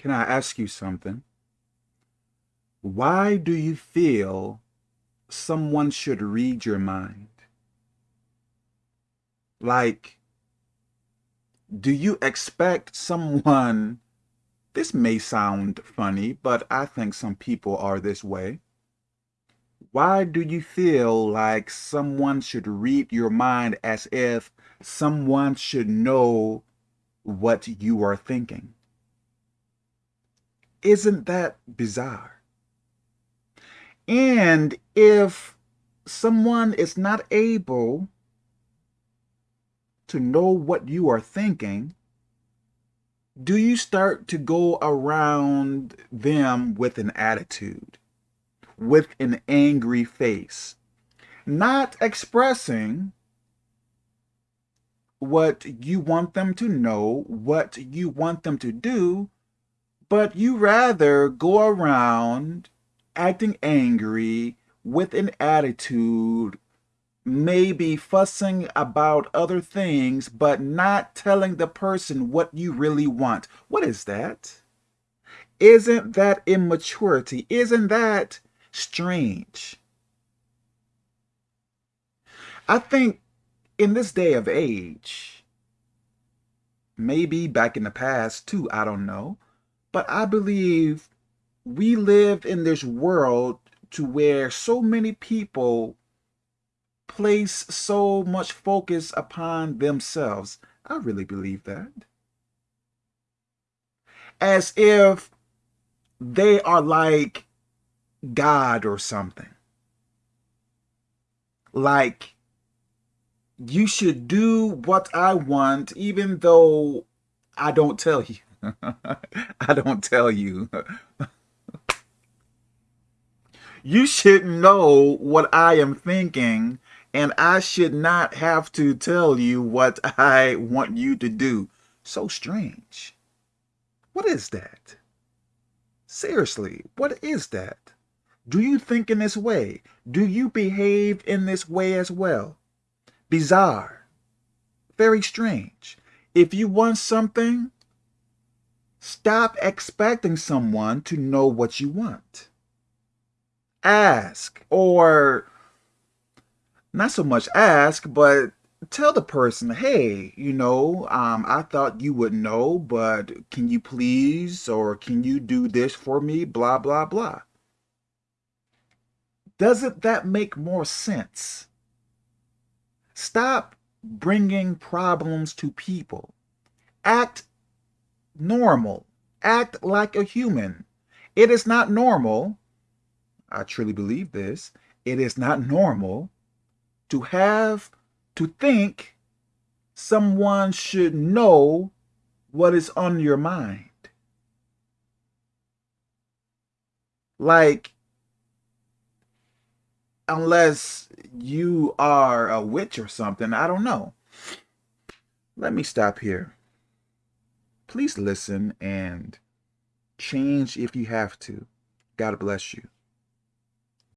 Can I ask you something? Why do you feel someone should read your mind? Like, do you expect someone, this may sound funny, but I think some people are this way. Why do you feel like someone should read your mind as if someone should know what you are thinking? Isn't that bizarre? And if someone is not able to know what you are thinking, do you start to go around them with an attitude, with an angry face, not expressing what you want them to know, what you want them to do, but you rather go around acting angry with an attitude, maybe fussing about other things, but not telling the person what you really want. What is that? Isn't that immaturity? Isn't that strange? I think in this day of age, maybe back in the past too, I don't know, but I believe we live in this world to where so many people place so much focus upon themselves. I really believe that. As if they are like God or something. Like, you should do what I want even though I don't tell you. I don't tell you. you should know what I am thinking and I should not have to tell you what I want you to do. So strange. What is that? Seriously, what is that? Do you think in this way? Do you behave in this way as well? Bizarre. Very strange. If you want something, Stop expecting someone to know what you want. Ask, or not so much ask, but tell the person, hey, you know, um, I thought you would know, but can you please, or can you do this for me, blah, blah, blah. Doesn't that make more sense? Stop bringing problems to people. Act normal. Act like a human. It is not normal, I truly believe this, it is not normal to have to think someone should know what is on your mind. Like, unless you are a witch or something, I don't know. Let me stop here please listen and change if you have to. God bless you.